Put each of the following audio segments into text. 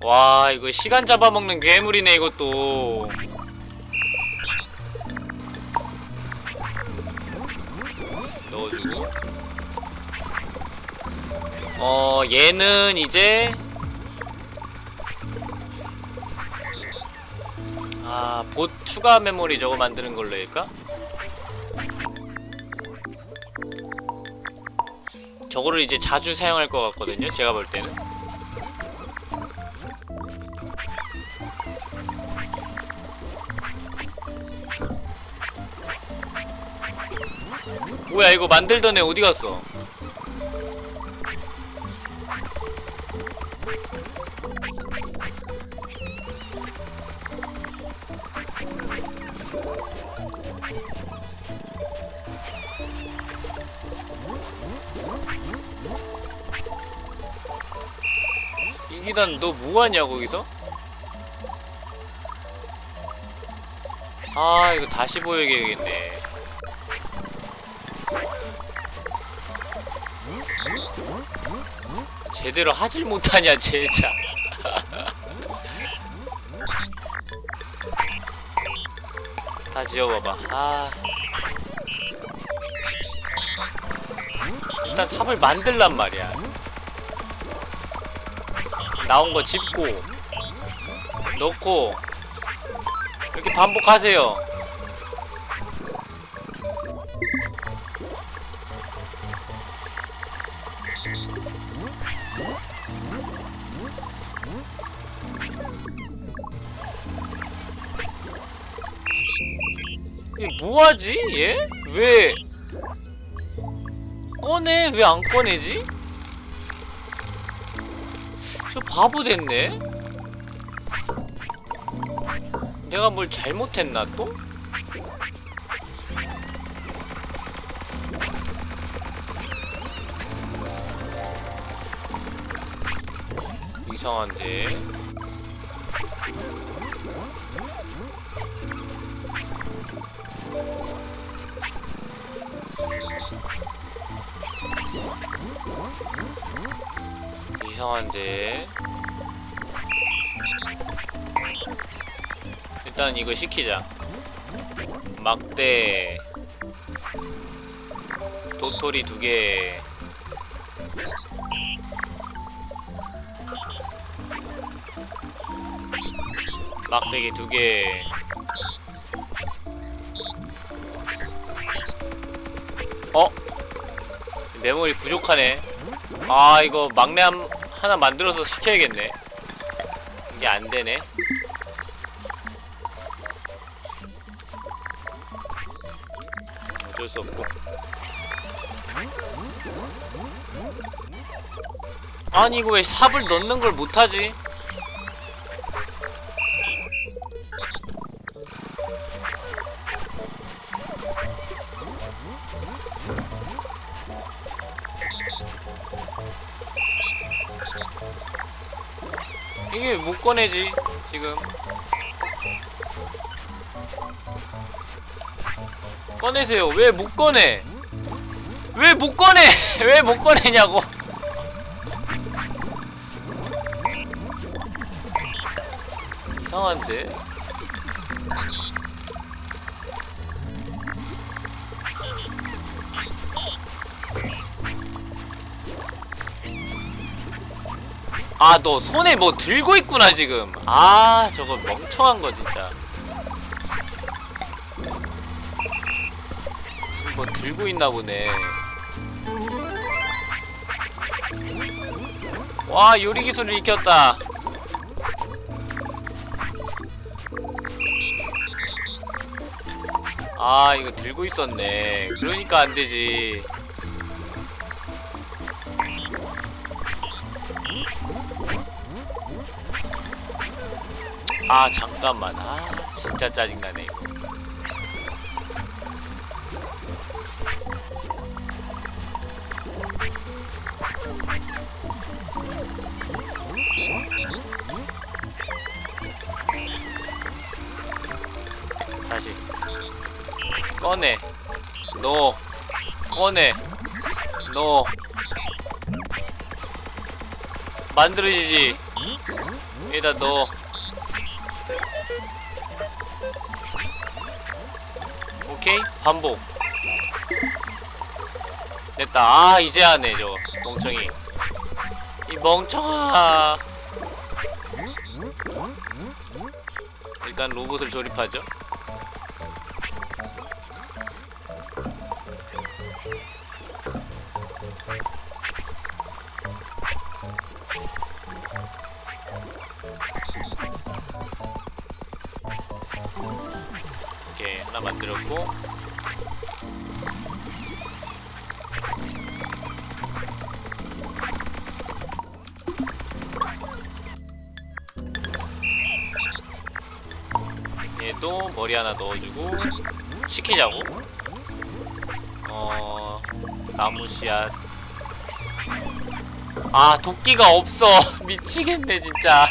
와 이거 시간 잡아먹는 괴물이네 이것도. 넣어주고. 어 얘는 이제 아 봇 추가 메모리 저거 만드는 걸로 할까? 저거를 이제 자주 사용할 것 같거든요 제가 볼 때는 뭐야 이거 만들던 애 어디 갔어? 이기단 너 뭐하냐 거기서? 아 이거 다시 보여야겠네 제대로 하질 못하냐 제자. 다 지워봐봐. 아. 일단 삽을 만들란 말이야. 나온 거 짚고 넣고 이렇게 반복하세요 뭐하지 얘? 왜 꺼내? 왜 안 꺼내지? 저 바보 됐네? 내가 뭘 잘못했나 또? 이상한데 이상한데. 일단 이거 시키자. 막대. 도토리 두개. 막대기 두개. 어? 메모리 부족하네. 아 이거 막내 한, 하나 만들어서 시켜야겠네. 이게 안되네. 어쩔 수 없고. 아니 이거 왜 삽을 넣는 걸 못하지? 꺼내지 지금. 꺼내세요. 왜 못 꺼내? 왜 못 꺼내? 왜 못 꺼내냐고. 이상한데 아 너 손에 뭐 들고 있구나 지금. 아 저거 멍청한 거 진짜. 지금 뭐 들고 있나 보네. 와 요리 기술을 익혔다. 아 이거 들고 있었네. 그러니까 안되지 아 잠깐만. 아 진짜 짜증나네 이거. 다시. 꺼내. 넣어. 꺼내. 넣어. 만들어지지. 여기다 넣어 반복. 됐다. 아 이제 하네 저 멍청이. 이 멍청아. 일단 로봇을 조립하죠 넣어주고 시키자고. 어 나무 씨앗. 아 도끼가 없어. 미치겠네 진짜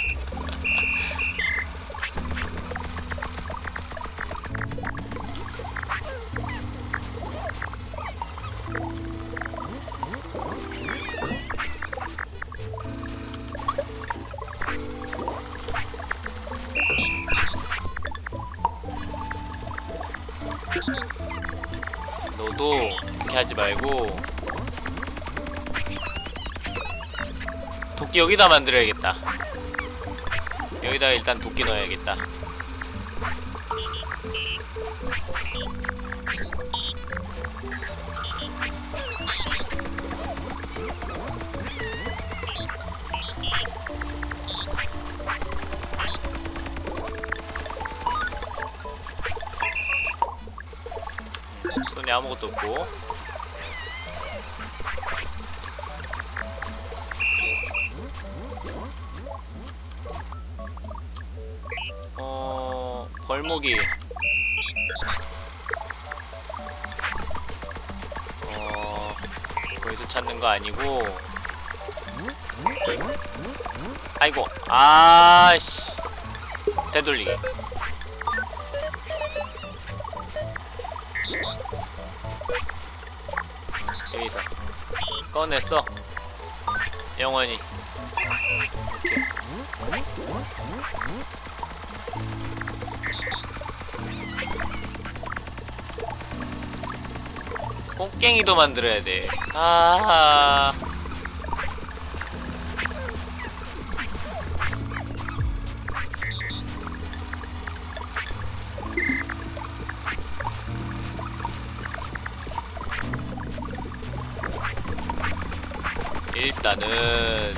여기다 만들어야겠다. 여기다 일단 도끼 넣어야겠다. 손에 아무것도 없고 꺼냈어 영원히 꽃갱이도 만들어야 돼. 아. 일단은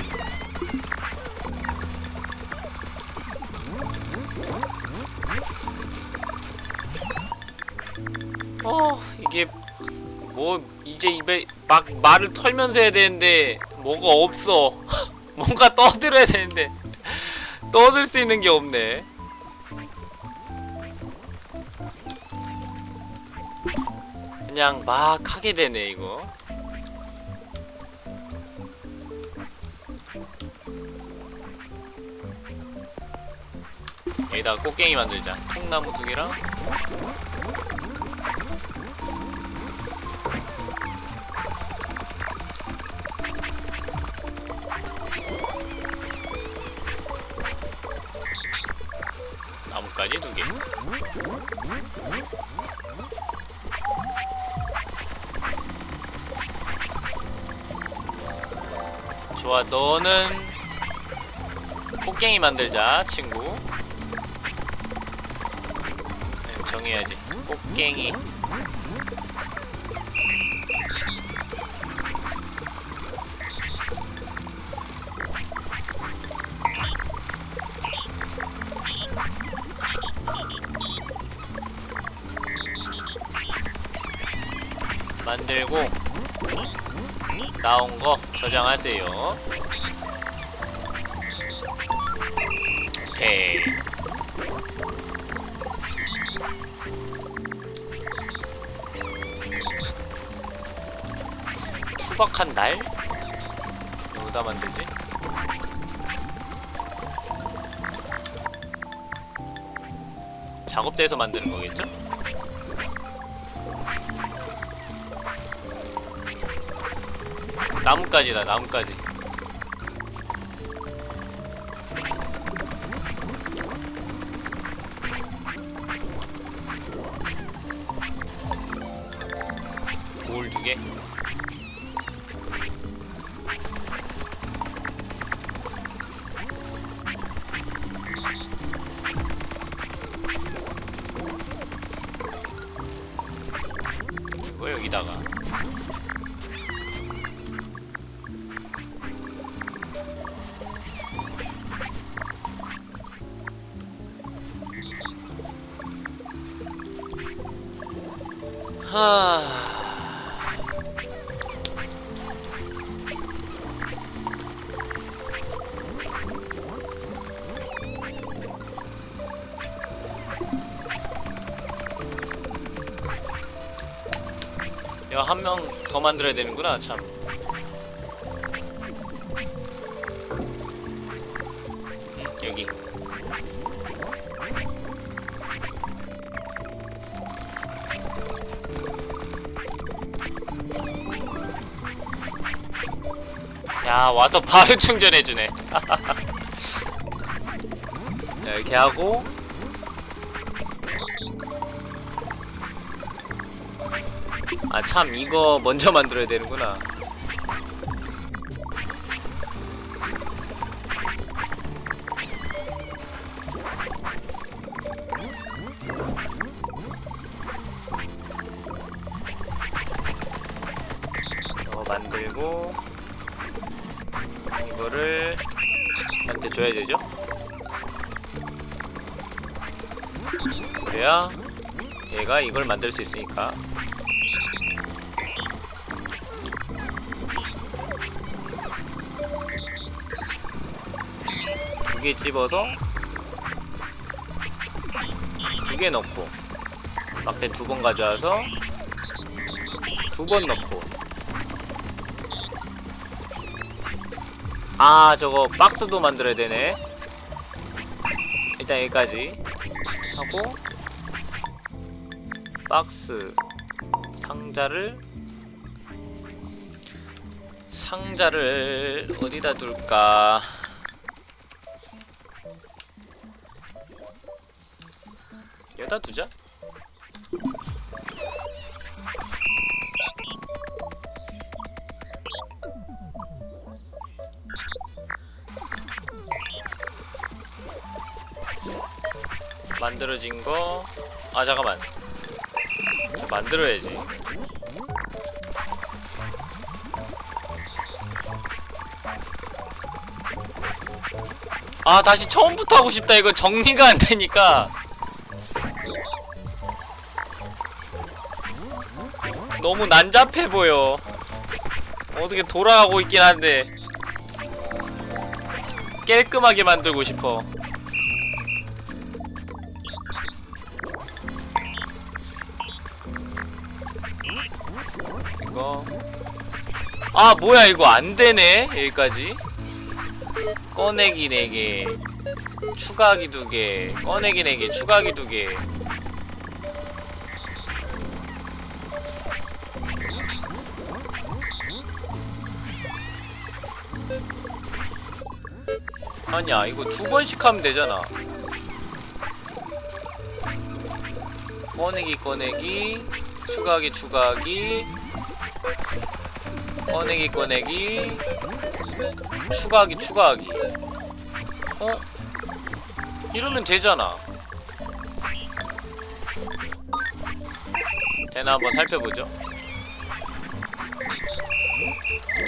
어 이게 뭐 이제 입에 막 말을 털면서 해야 되는데 뭐가 없어. 뭔가 떠들어야 되는데 떠들 수 있는 게 없네. 그냥 막 하게 되네 이거 여기다가 꽃갱이 만들자 통나무 두 개랑 나무까지 두 개. 좋아, 너는 꽃갱이 만들자, 친구. 정해야지. 꽃갱이. 만들고 나온 거 저장하세요. 수박한 날? 여기다 만들지? 작업대에서 만드는 거겠죠? 나뭇가지다 나뭇가지 여기다가 더 만들어야 되는구나, 참. 응, 여기. 야, 와서 바로 충전해주네. 자, 이렇게 하고. 참, 이거 먼저 만들어야 되는구나. 이거 만들고 이거를 한테 줘야 되죠? 그래야 얘가 이걸 만들 수 있으니까 두 개 집어서 두 개 넣고 앞에 두 번 가져와서 두 번 넣고. 아 저거 박스도 만들어야 되네. 일단 여기까지 하고 박스 상자를 상자를 어디다 둘까 여기다 두자 만들어진 거. 아 잠깐만. 저 만들어야지. 아 다시 처음부터 하고 싶다. 이거 정리가 안 되니까. 너무 난잡해 보여. 어떻게 돌아가고 있긴 한데. 깔끔하게 만들고 싶어. 이거. 아 뭐야 이거 안되네 여기까지. 꺼내기 4개. 추가하기 2개. 꺼내기 4개 추가하기 2개 아니야 이거 두 번씩 하면 되잖아. 꺼내기 꺼내기. 추가하기 추가하기. 꺼내기 꺼내기. 추가하기 추가하기. 어? 이러면 되잖아. 되나 한번 살펴보죠.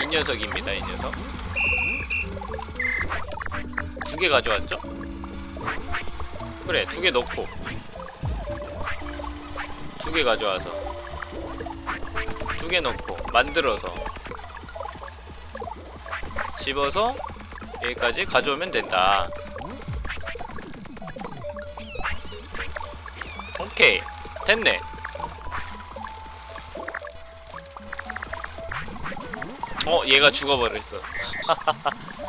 이 녀석입니다 이 녀석. 두 개 가져왔죠? 그래 두 개 넣고. 두 개 가져와서. 두 개 넣고 만들어서. 집어서 여기까지 가져오면 된다. 오케이. 됐네. 어 얘가 죽어버렸어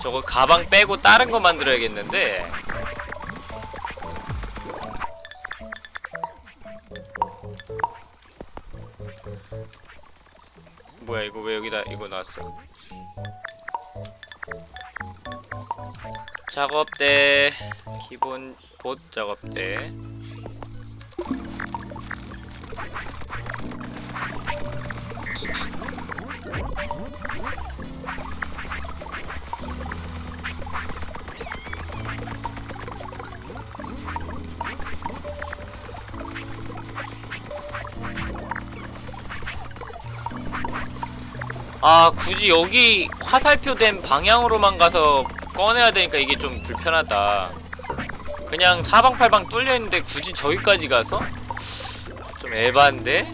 저거 가방 빼고 다른 거 만들어야겠는데. 뭐야 이거 왜 여기다 이거 놨어? 작업대 기본 봇 작업대 아 굳이 여기 화살표 된 방향으로만 가서 꺼내야 되니까 이게 좀 불편하다 그냥 사방팔방 뚫려있는데 굳이 저기까지 가서? 좀 에반데?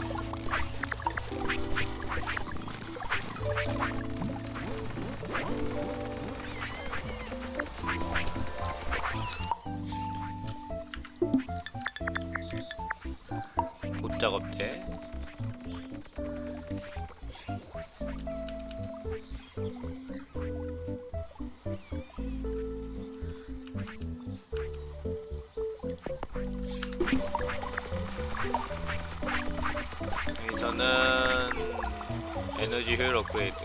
여기서는 에너지 효율 업그레이드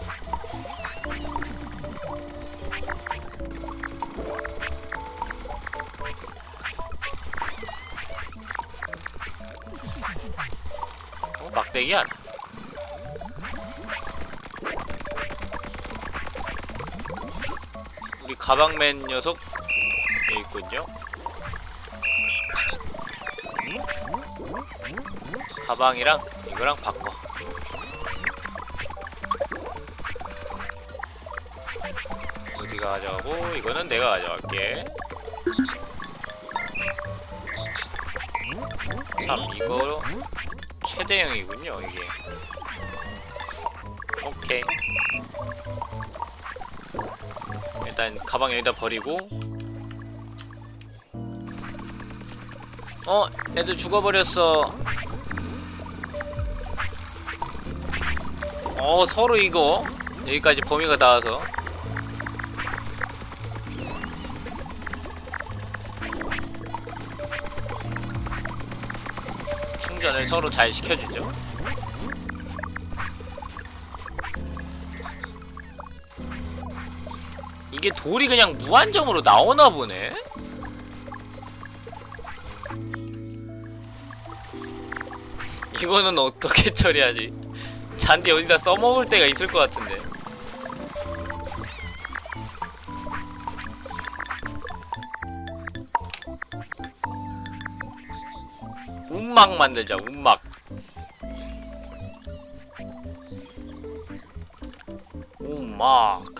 어? 막대기 아니야 우리 가방맨 녀석 여기 있군요 가방이랑 이거랑 바꿔. 어디가 가져가고 이거는 내가 가져갈게. 3 이거 최대형이군요 이게. 오케이. 일단 가방 여기다 버리고. 어 애들 죽어버렸어 어 서로 이거. 여기까지 범위가 닿아서. 충전을 서로 잘 시켜주죠. 이게 돌이 그냥 무한정으로 나오나 보네? 이거는 어떻게 처리하지? 잔디 어디다 써먹을 때가 있을 것 같은데. 운막 만들자 운막. 운막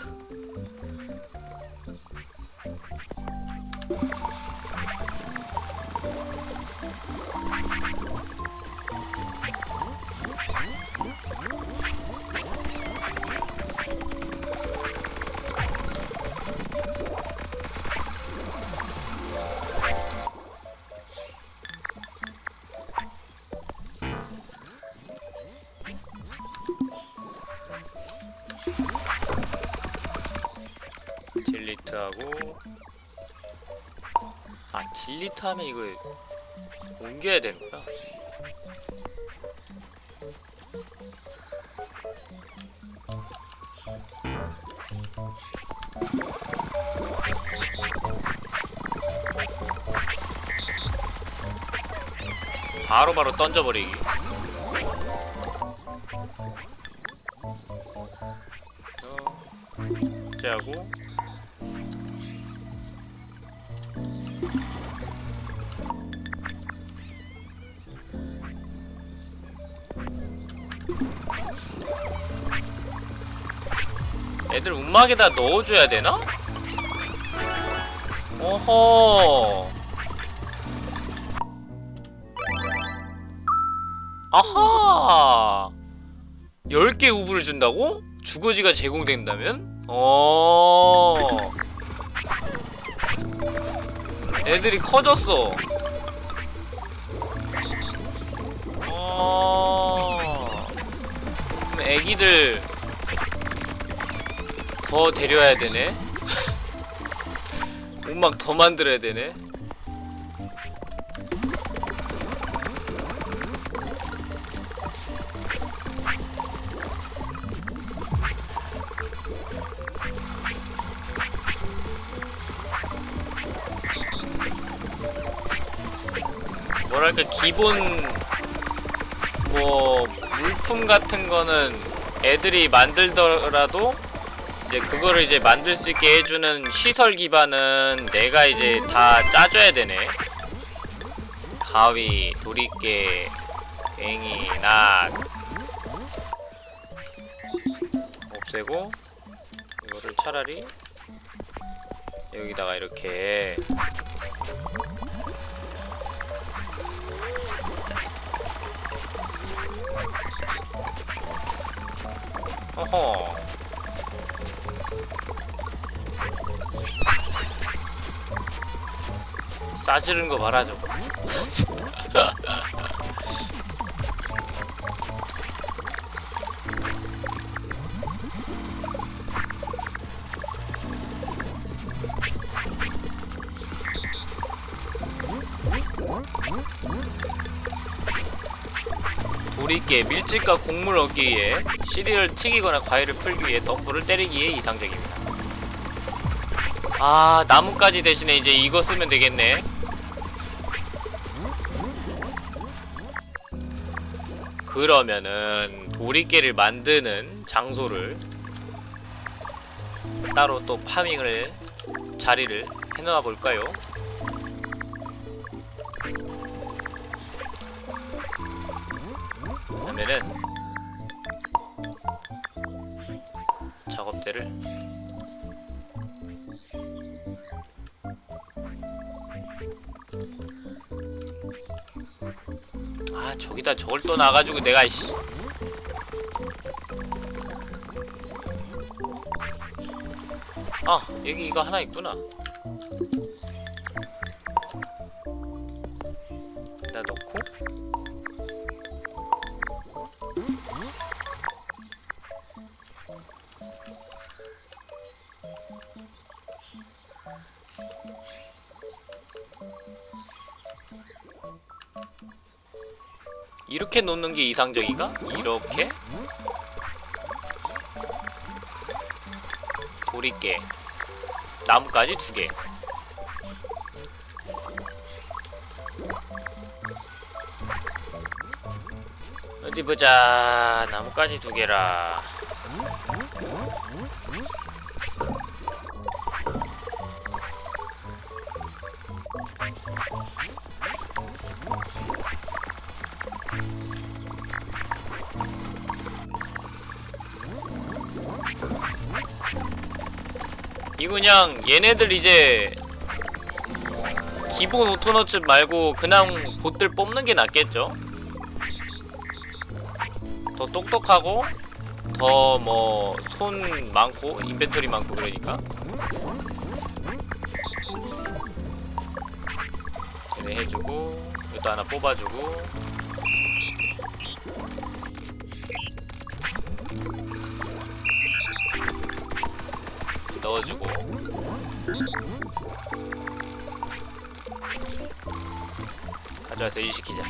딜리트 하면 이거 옮겨야 되는구나. 바로 바로 던져버리기. 어, 째하고 애들 움막에다 넣어줘야 되나? 어허 아하 10개 우브를 준다고? 주거지가 제공된다면? 어 애들이 커졌어 어 애기들 더 데려와야 되네. 음악 더 만들어야 되네. 뭐랄까 기본 뭐 물품 같은 거는 애들이 만들더라도 이제 그거를 이제 만들 수 있게 해주는 시설 기반은 내가 이제 다 짜줘야 되네. 가위, 도리깨, 괭이, 낫 없애고 이거를 차라리 여기다가 이렇게. 어허 싸지른 거 봐라 저거 도리깨 밀집과 곡물 얻기 위해 시리얼 튀기거나 과일을 풀기 위해 덤불을 때리기에 이상적입니다. 아 나뭇가지 대신에 이제 이거 쓰면 되겠네. 그러면은 도리깨를 만드는 장소를 따로 또 파밍을 자리를 해놓아 볼까요? 또 놔가지고 내가 이씨. 아 여기 이거 하나 있구나 나 이렇게 놓는 게 이상적인가? 이렇게? 도리깨 나뭇가지 두개 어디 보자 나뭇가지 두 개라 그냥 얘네들 이제 기본 오토너츠 말고 그냥 봇들 뽑는 게 낫겠죠? 더 똑똑하고 더 뭐 손 많고 인벤토리 많고 그러니까. 얘네 해주고 이것도 하나 뽑아주고. 넣어주고 가져와서 일 시키자.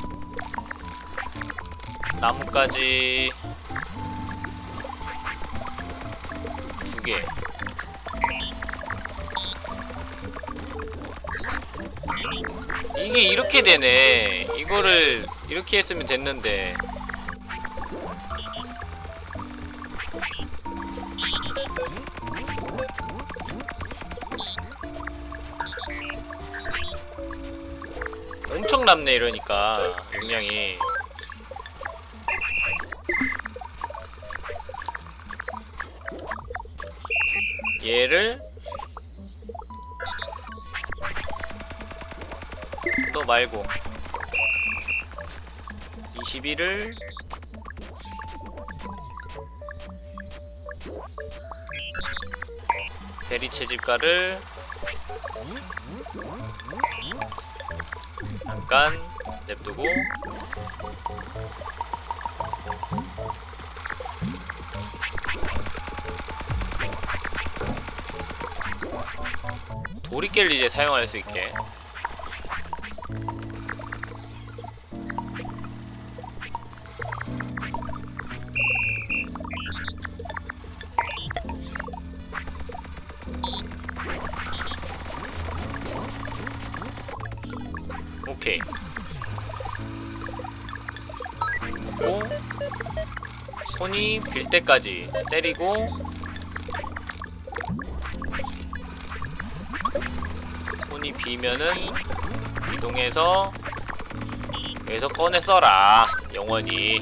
나뭇가지 두 개. 이게 이렇게 되네. 이거를 이렇게 했으면 됐는데 남네 이러니까 용량이 얘를 또 말고 21을 대리 채집가를 잠깐 냅두고. 도리깨를 이제 사용할 수 있게 손이 빌 때까지 때리고 손이 비면은 이동해서 여기서 꺼내 써라 영원히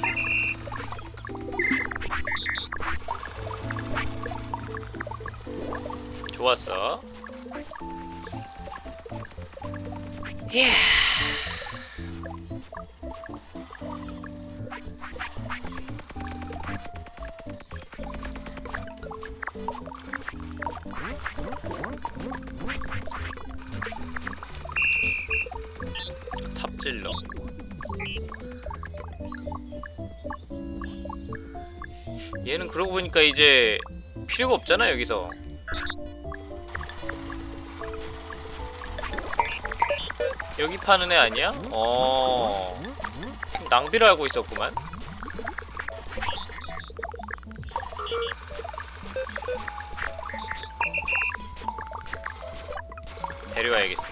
이제 필요가 없잖아 여기서 여기 파는 애 아니야? 어 낭비를 하고 있었구만 데려가야겠어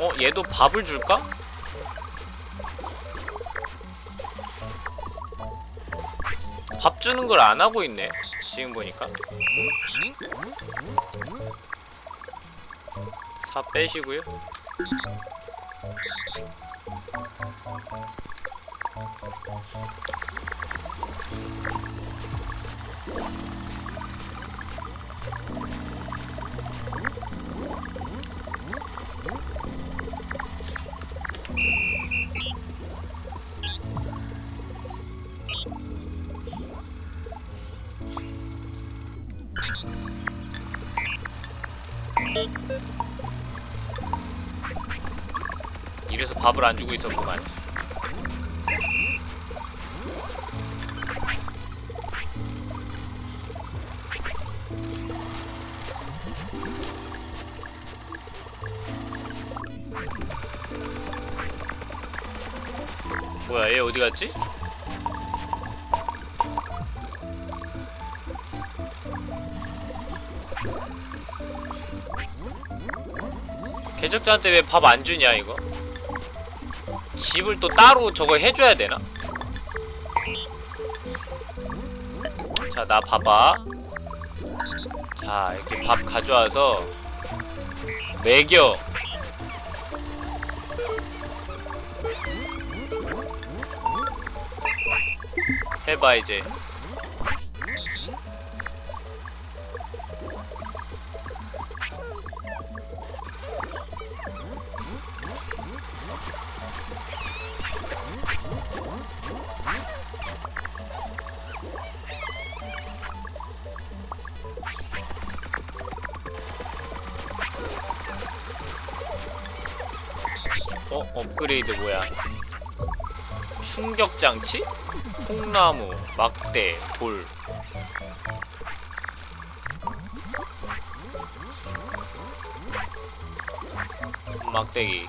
어 얘도 밥을 줄까? 주는 걸 안 하고 있네 지금 보니까. 사 빼시고요 밥을 안 주고 있었구만 뭐야 얘 어디 갔지? 개적자한테 왜 밥 안 주냐 이거? 집을 또 따로 저거 해줘야 되나? 자, 나 봐봐. 자, 이렇게 밥 가져와서 먹여. 해봐 이제. 이드 뭐야? 충격장치? 통나무, 막대, 돌 막대기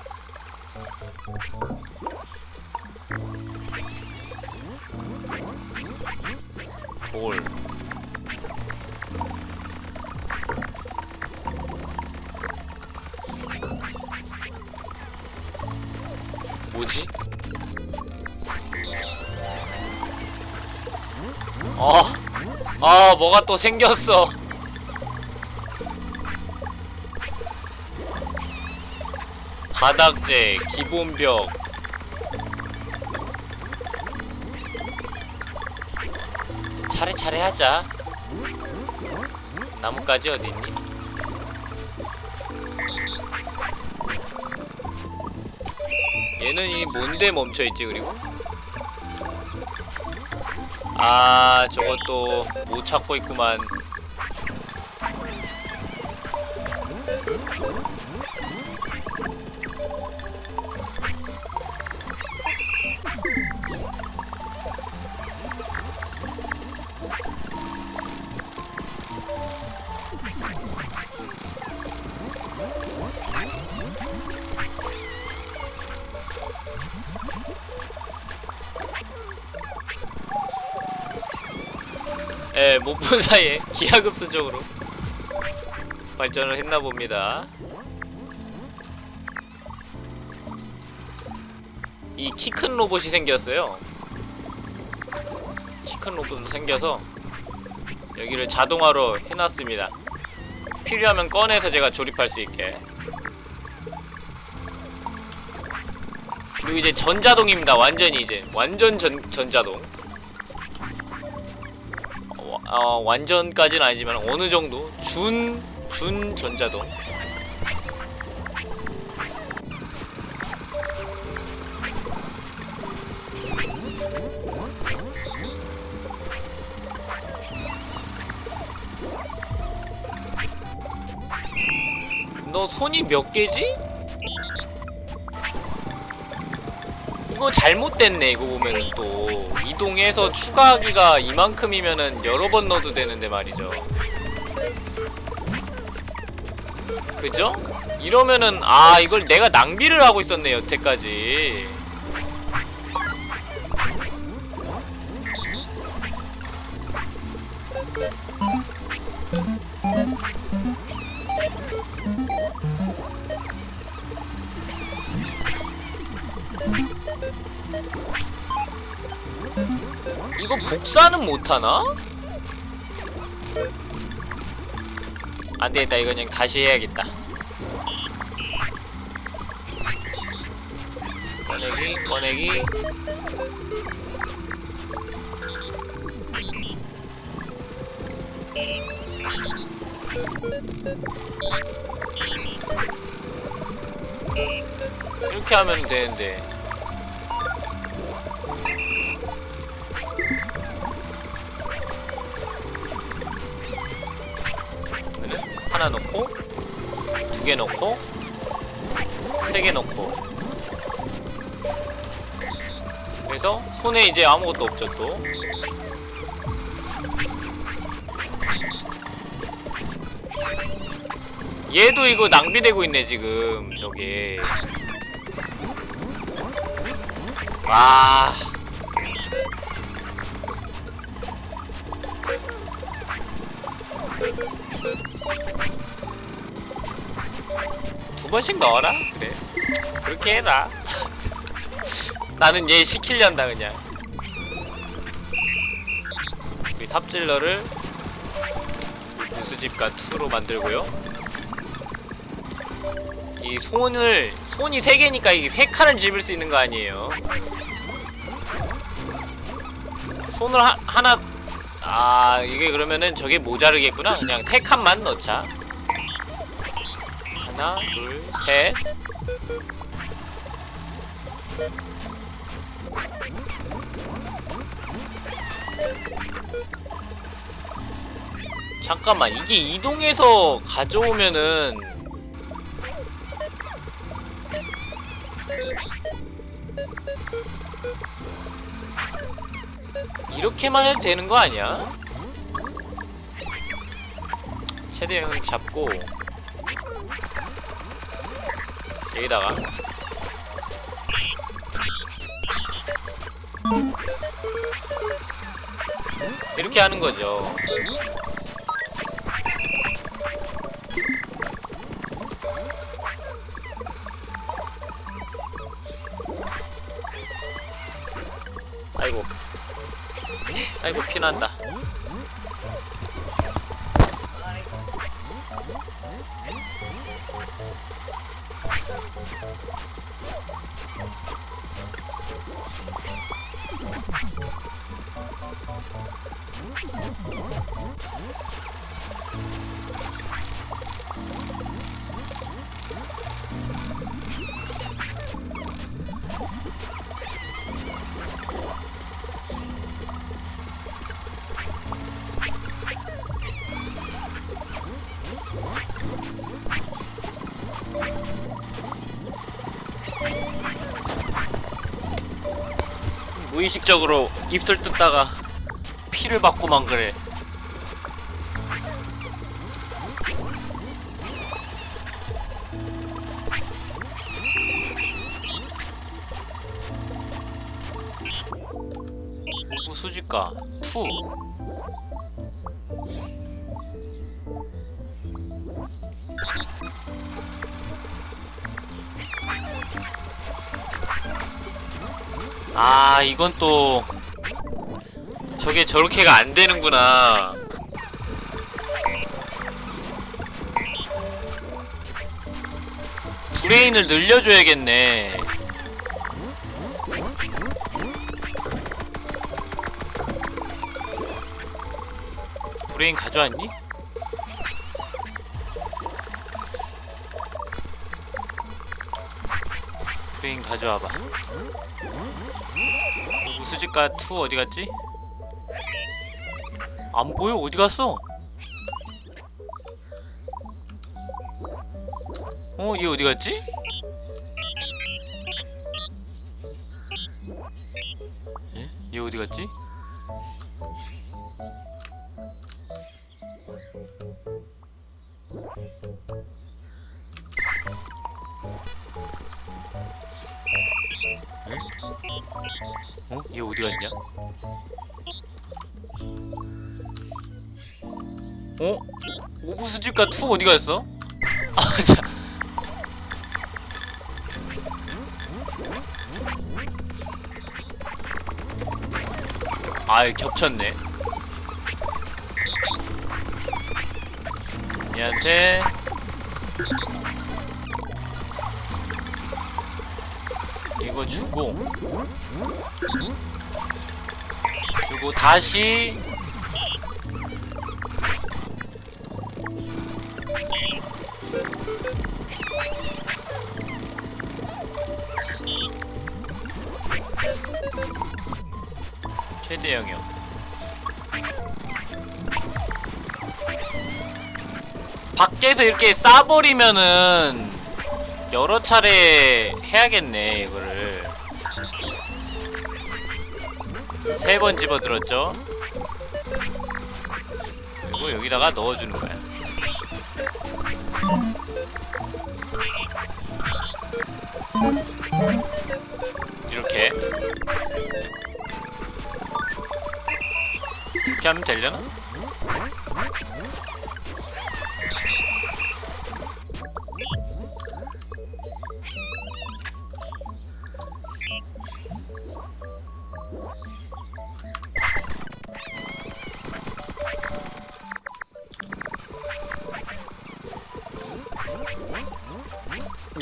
뭐가 또 생겼어. 바닥재, 기본벽. 차례차례 하자. 나뭇가지 어딨니? 얘는 이 뭔데 멈춰있지 그리고? 아 저것도 못 찾고 있구만 본 사이에 기하급수 적으로 발전을 했나 봅니다. 이 키 큰 로봇이 생겼어요. 키 큰 로봇도 생겨서 여기를 자동화로 해놨습니다. 필요하면 꺼내서 제가 조립할 수 있게. 그리고 이제 전자동입니다. 완전히 이제 완전 전 전자동. 어, 어, 완전까지는 아니지만 어느 정도 준 준 전자동. 너 손이 몇 개지? 이거 잘못됐네 이거 보면은 또. 이동해서 추가하기가 이만큼이면은 여러 번 넣어도 되는데 말이죠. 그죠? 이러면은 아 이걸 내가 낭비를 하고 있었네 여태까지 못하나? 안되겠다. 이거 그냥 다시 해야겠다. 꺼내기 꺼내기. 이렇게 하면 되는데 3개 넣고. 그래서 손에 이제 아무것도 없죠 또. 얘도 이거 낭비되고 있네 지금. 저게. 와. 두번씩 넣어라? 그렇게 해라 나는 얘 시키련다 그냥. 우리 삽질러를 무수집과 2로 만들고요. 이 손을 손이 세 개니까 이게 세 칸을 집을 수 있는 거 아니에요. 손을 하, 하나 아 이게 그러면은 저게 모자르겠구나. 그냥 세 칸만 넣자. 하나 둘셋 잠깐만 이게 이동해서 가져오면은 이렇게만 해도 되는 거 아니야? 최대한 잡고 여기다가 이렇게 하는 거죠. 아이고 피난다. 의식적으로 입술 뜯다가 피를 받고만 그래. 아 이건 또 저게 저렇게가 안 되는구나. 브레인을 늘려줘야겠네. 브레인 가져왔니? 브레인 가져와봐. 우 수지가 2 어디 갔지? 안 보여? 어디 갔어? 어? 얘 어디 갔지? 오부수집가 투 어디 갔어? 아, 자. 아, 겹쳤네. 얘한테 이거 주고 주고 다시 밖에서 이렇게 싸버리면은 여러 차례 해야겠네 이거를. 세 번 집어들었죠? 그리고 여기다가 넣어주는 거야. 이렇게. 이렇게 하면 되려나?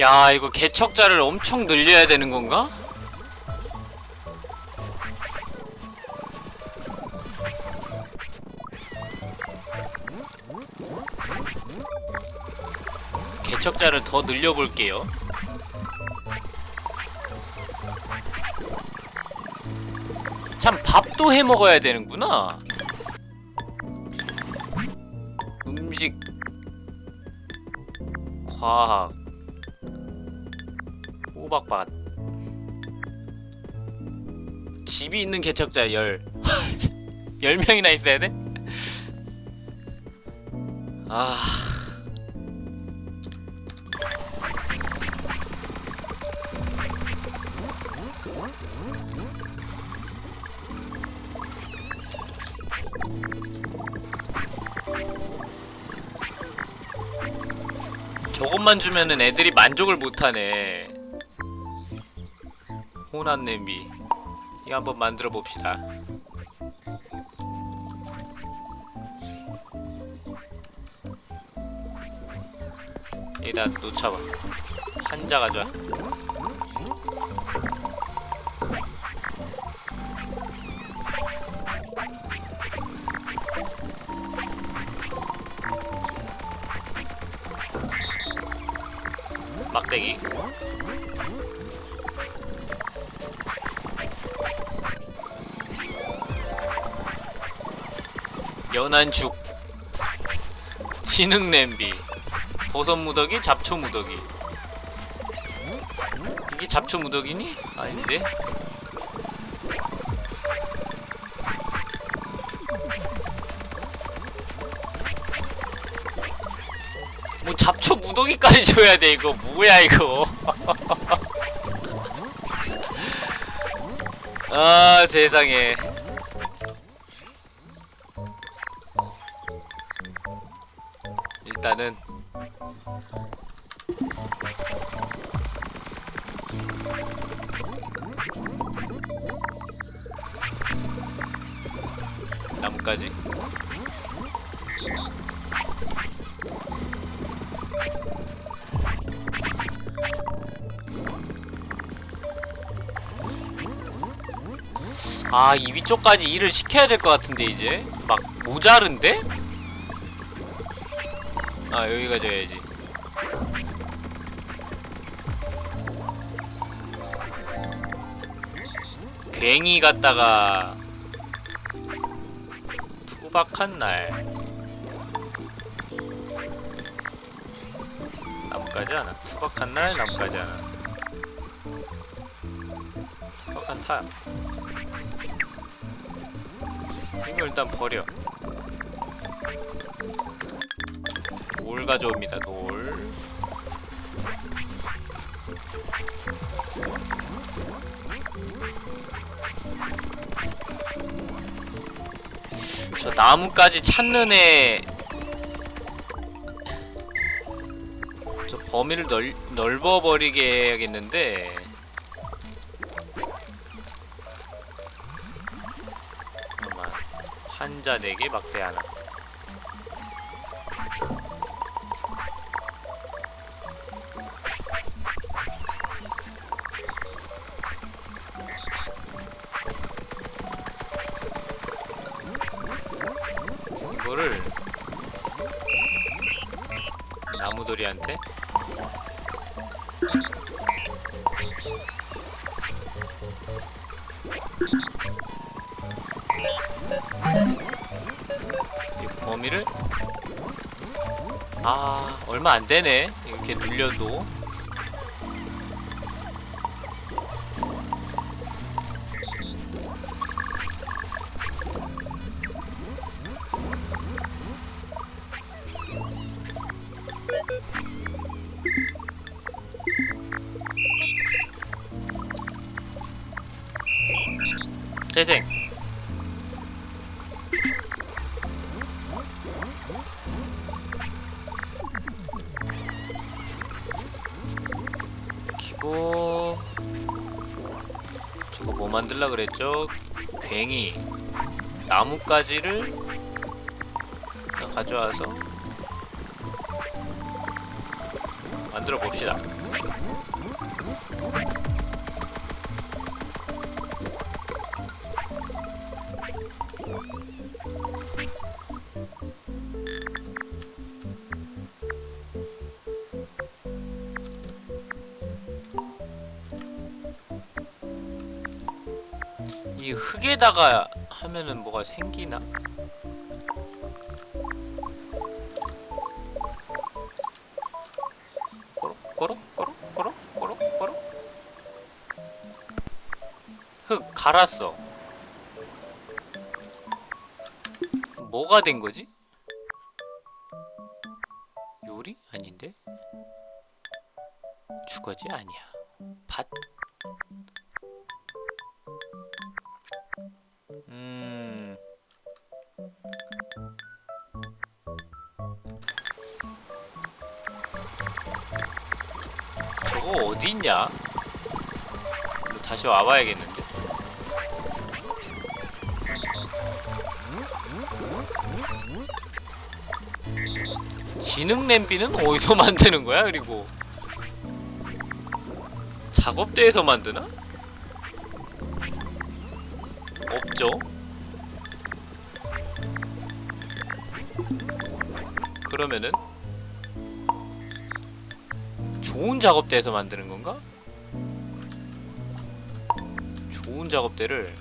야 이거 개척자를 엄청 늘려야 되는 건가? 개척자를 더 늘려볼게요. 참 밥도 해먹어야 되는구나. 음식 과학 호박밭 집이 있는 개척자 열. 10명이나 있어야 돼? 아... 저것만 주면은 애들이 만족을 못하네 혼한 냄비 이거 한번 만들어 봅시다. 여기다 놓쳐봐. 한자 가져 연한 죽 진흙 냄비 버섯 무더기 잡초 무더기. 이게 잡초 무더기니? 아닌데? 뭐 잡초 무더기까지 줘야 돼 이거. 뭐야 이거. 아 세상에 아, 이 위쪽까지 일을 시켜야 될 것 같은데 이제? 막 모자른데? 아, 여기 가 져야지. 괭이 갔다가 투박한 날. 나뭇가지 하나. 투박한 날 나뭇가지 하나. 투박한 사 이거 일단 버려 돌 가져옵니다 돌 저 나무까지 찾는 애. 저 범위를 넓, 넓어버리게 해야겠는데. 환자 4개, 막대 하나. 얼마 안 되네. 이렇게 눌려도. 재생 만들라 그랬죠? 괭이 나뭇가지를 가져와서 만들어 봅시다. 흙에다가 하면은 뭐가 생기나? 꼬록 꼬록 꼬록 꼬록 꼬록 꼬록 흙 갈았어 뭐가 된 거지? 저거 어디 있냐? 다시 와봐야겠는데. 지능 냄비는 어디서 만드는 거야? 그리고 작업대에서 만드나? 없죠. 그러면은 좋은 작업대에서 만드는 건가? 좋은 작업대를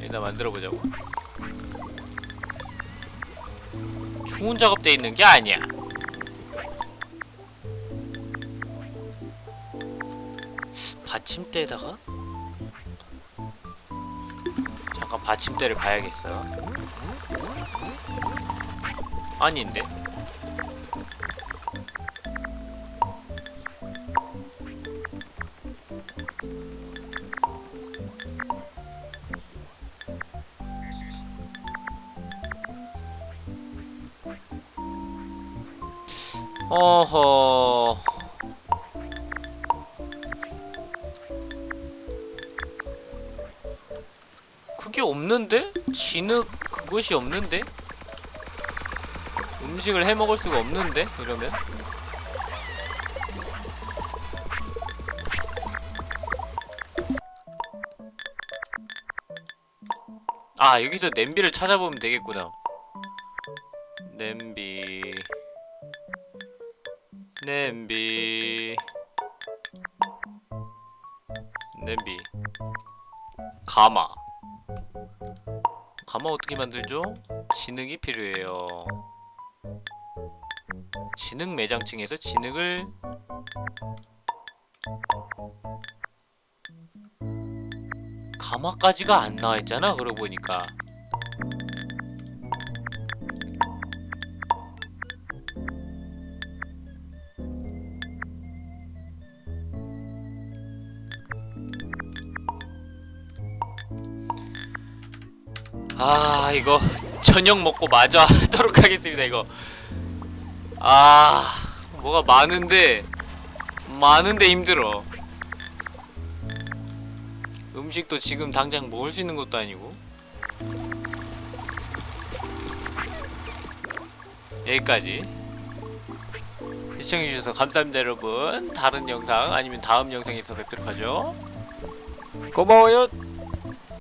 여기다 만들어 보자고. 좋은 작업대 있는 게 아니야. 받침대에다가 잠깐 받침대를 봐야겠어. 아닌데. 어허. 그게 없는데? 진흙 그것이 없는데? 음식을 해 먹을 수가 없는데? 이러면? 아 여기서 냄비를 찾아보면 되겠구나 냄비 냄비 냄비 가마 가마 어떻게 만들죠? 진흙이 필요해요 진흙 매장층에서 진흙을 가마까지가 안 나와있잖아 그러고 보니까. 아 이거 저녁 먹고 마저 하도록 하겠습니다 이거 아 뭐가 많은데 많은데 힘들어. 음식도 지금 당장 먹을 수 있는 것도 아니고. 여기까지. 시청해주셔서 감사합니다 여러분. 다른 영상 아니면 다음 영상에서 뵙도록 하죠. 고마워요